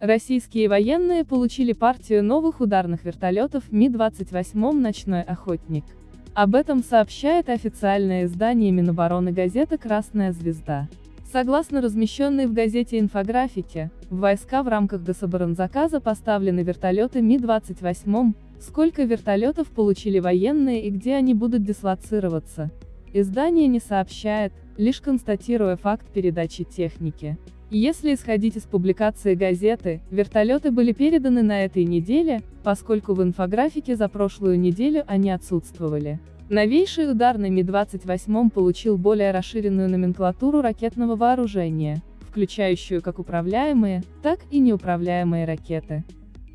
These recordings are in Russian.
Российские военные получили партию новых ударных вертолетов Ми-28 «Ночной охотник». Об этом сообщает официальное издание Минобороны газета «Красная звезда». Согласно размещенной в газете инфографике, в войска в рамках гособоронзаказа поставлены вертолеты Ми-28, сколько вертолетов получили военные и где они будут дислоцироваться. Издание не сообщает, лишь констатируя факт передачи техники. Если исходить из публикации газеты, вертолеты были переданы на этой неделе, поскольку в инфографике за прошлую неделю они отсутствовали. Новейший ударный Ми-28 получил более расширенную номенклатуру ракетного вооружения, включающую как управляемые, так и неуправляемые ракеты.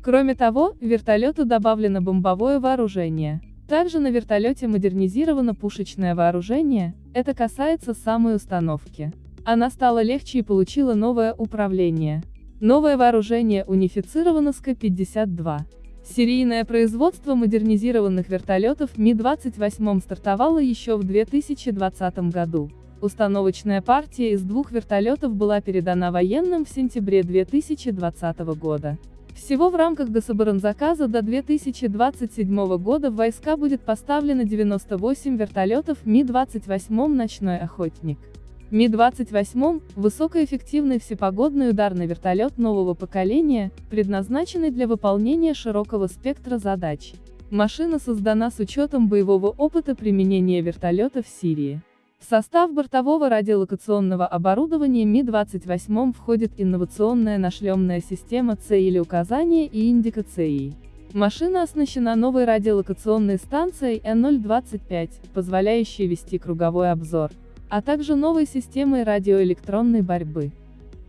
Кроме того, вертолету добавлено бомбовое вооружение. Также на вертолете модернизировано пушечное вооружение, это касается самой установки. Она стала легче и получила новое управление. Новое вооружение унифицировано с К-52. Серийное производство модернизированных вертолетов Ми-28 стартовало еще в 2020 году. Установочная партия из двух вертолетов была передана военным в сентябре 2020 года. Всего в рамках гособоронзаказа до 2027 года в войска будет поставлено 98 вертолетов Ми-28 «Ночной охотник». Ми-28 – высокоэффективный всепогодный ударный вертолет нового поколения, предназначенный для выполнения широкого спектра задач. Машина создана с учетом боевого опыта применения вертолета в Сирии. В состав бортового радиолокационного оборудования Ми-28 входит инновационная нашлемная система цели указания и индикацией. Машина оснащена новой радиолокационной станцией N025, позволяющей вести круговой обзор а также новой системой радиоэлектронной борьбы.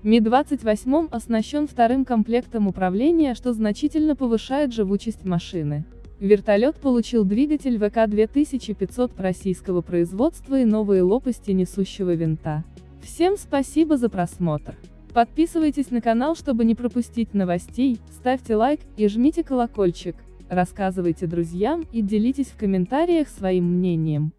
Ми-28 оснащен вторым комплектом управления, что значительно повышает живучесть машины. Вертолет получил двигатель ВК-2500 российского производства и новые лопасти несущего винта. Всем спасибо за просмотр. Подписывайтесь на канал, чтобы не пропустить новостей, ставьте лайк и жмите колокольчик, рассказывайте друзьям и делитесь в комментариях своим мнением.